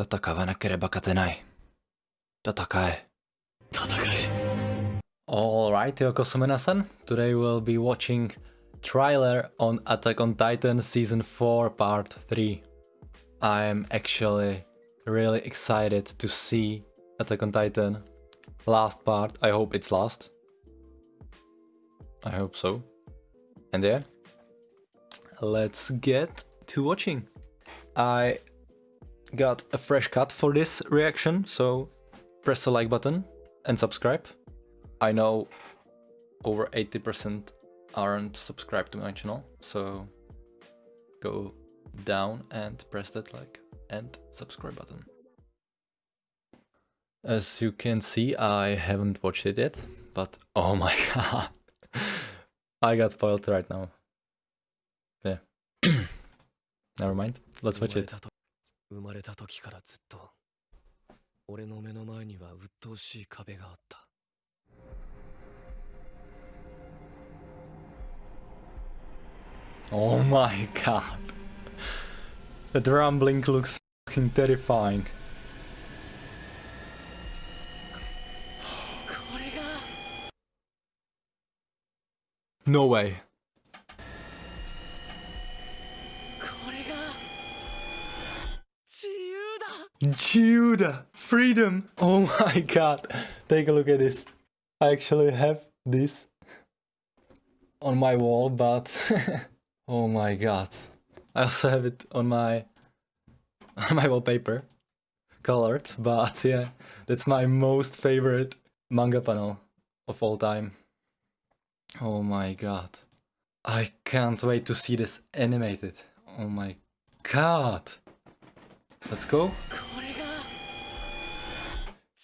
戦わなければ勝てない。戦え。戦え。Alright, Yoko Today we'll be watching trailer on Attack on Titan Season 4 Part 3. I'm actually really excited to see Attack on Titan last part. I hope it's last. I hope so. And yeah, let's get to watching. I got a fresh cut for this reaction, so press the like button and subscribe. I know over 80% aren't subscribed to my channel, so go down and press that like and subscribe button. As you can see, I haven't watched it yet, but oh my god, I got spoiled right now. Yeah, never mind, let's watch it. 生まれた時からずっと俺の目の前には鬱陶しい壁があった Oh my god. That rumbling looks fucking terrifying. これが No way. Judah! Freedom! Oh my god. Take a look at this. I actually have this on my wall, but oh my god. I also have it on my on my wallpaper. Colored, but yeah, that's my most favorite manga panel of all time. Oh my god. I can't wait to see this animated. Oh my god. Let's go.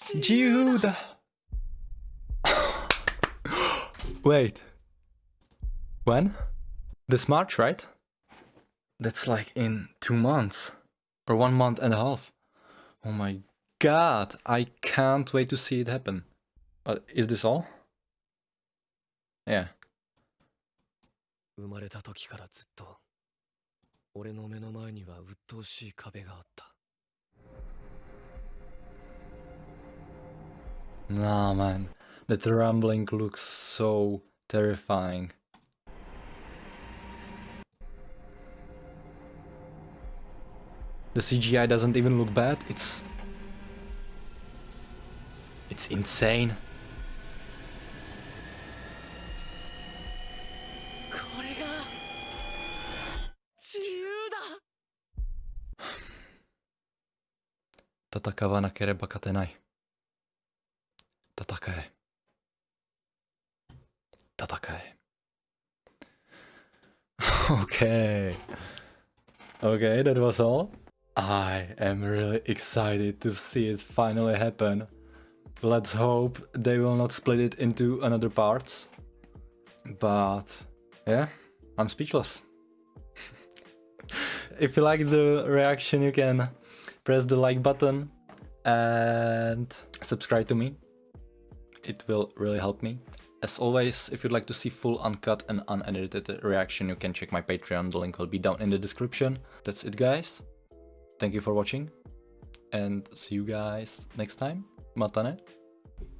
これが Judah! Wait. When? This March, right? That's like in two months. Or one month and a half. Oh my god, I can't wait to see it happen. But is this all? Yeah. 生まれた時からずっと俺の目の前には鬱陶しい壁があった Nah, man. That rumbling looks so terrifying. The CGI doesn't even look bad, it's... It's insane. Tatakawa na kereba katenai 戦え。戦え。okay. Okay, that was all. I am really excited to see it finally happen. Let's hope they will not split it into another parts. But yeah, I'm speechless. if you like the reaction, you can press the like button and subscribe to me. It will really help me. As always, if you'd like to see full uncut and unedited reaction, you can check my Patreon, the link will be down in the description. That's it guys. Thank you for watching and see you guys next time. Matane.